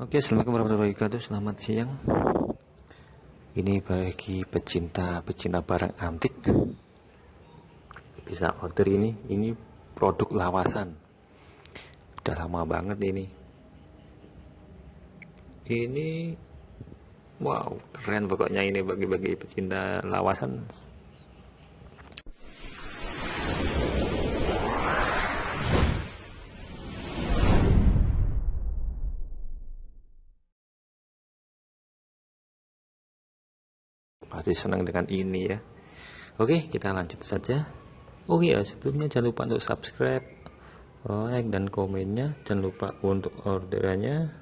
Oke, assalamualaikum warahmatullahi wabarakatuh. Selamat siang. Ini bagi pecinta-pecinta barang antik bisa order ini. Ini produk lawasan. Udah lama banget ini. Ini wow, keren pokoknya ini bagi-bagi pecinta lawasan pasti senang dengan ini ya. Oke kita lanjut saja. Oke ya sebelumnya jangan lupa untuk subscribe like dan komennya. Jangan lupa untuk orderannya.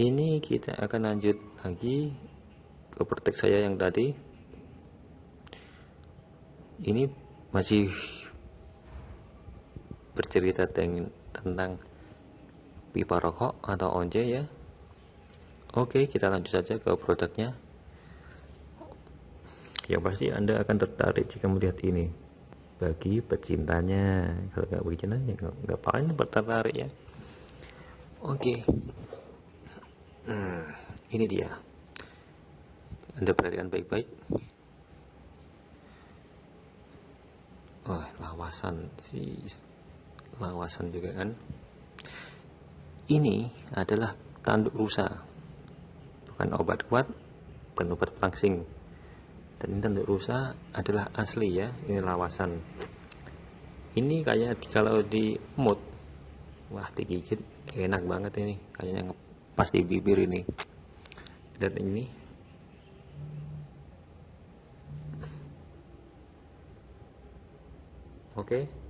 Ini kita akan lanjut lagi ke protek saya yang tadi. Ini masih bercerita tentang pipa rokok atau once ya? Oke kita lanjut saja ke produknya. Yang pasti anda akan tertarik jika melihat ini. Bagi pecintanya. Kalau nggak begini ya nggak apa-apa. Tertarik ya. Oke. Hmm, ini dia. Anda perhatikan baik-baik. Oh lawasan si lawasan juga kan ini adalah tanduk rusa. Bukan obat kuat bukan obat pelangsing dan ini tanduk rusa adalah asli ya ini lawasan. Ini kayak kalau di mood wah digigit enak banget ini. Kayaknya pas di bibir ini. Dan ini. Oke. okay.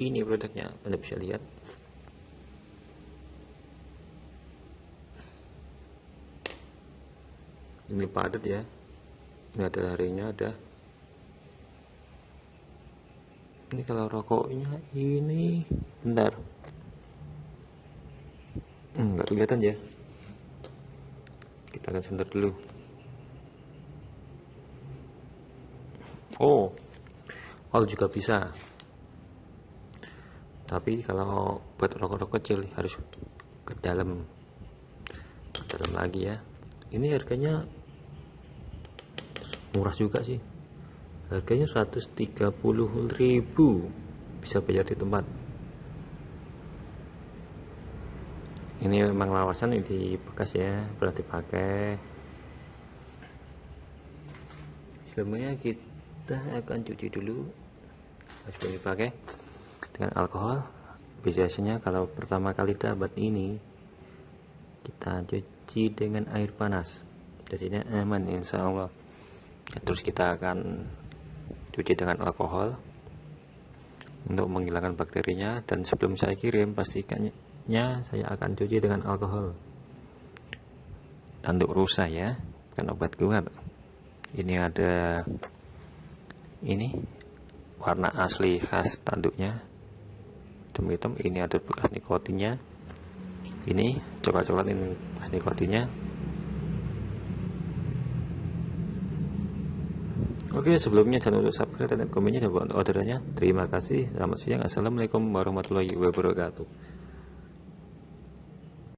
Ini produknya anda bisa lihat. Ini padat ya. Ini ada harinya ada. Ini kalau rokoknya ini bentar. Enggak hmm, kelihatan ya. Kita akan sebentar dulu. Oh oh juga bisa tapi kalau buat rokok-rokok kecil harus ke dalam. Ke dalam lagi ya. Ini harganya murah juga sih. Harganya 130.000 bisa bayar di tempat. Ini memang lawasan ini bekas ya. Berarti pakai sebelumnya kita akan cuci dulu. Harus dipakai dengan alkohol biasanya kalau pertama kali dapat ini kita cuci dengan air panas. Jadinya aman insya Allah. Terus kita akan cuci dengan alkohol untuk menghilangkan bakterinya. Dan sebelum saya kirim pastikannya saya akan cuci dengan alkohol. Tanduk rusa ya bukan obat kuat. Ini ada ini warna asli khas tanduknya hitam-hitam. Ini ada bekas nikotinnya ini coklat-coklat ini bekas nikotinnya Oke sebelumnya jangan lupa subscribe dan komennya dan buat orderannya. Terima kasih. Selamat siang. Assalamualaikum warahmatullahi wabarakatuh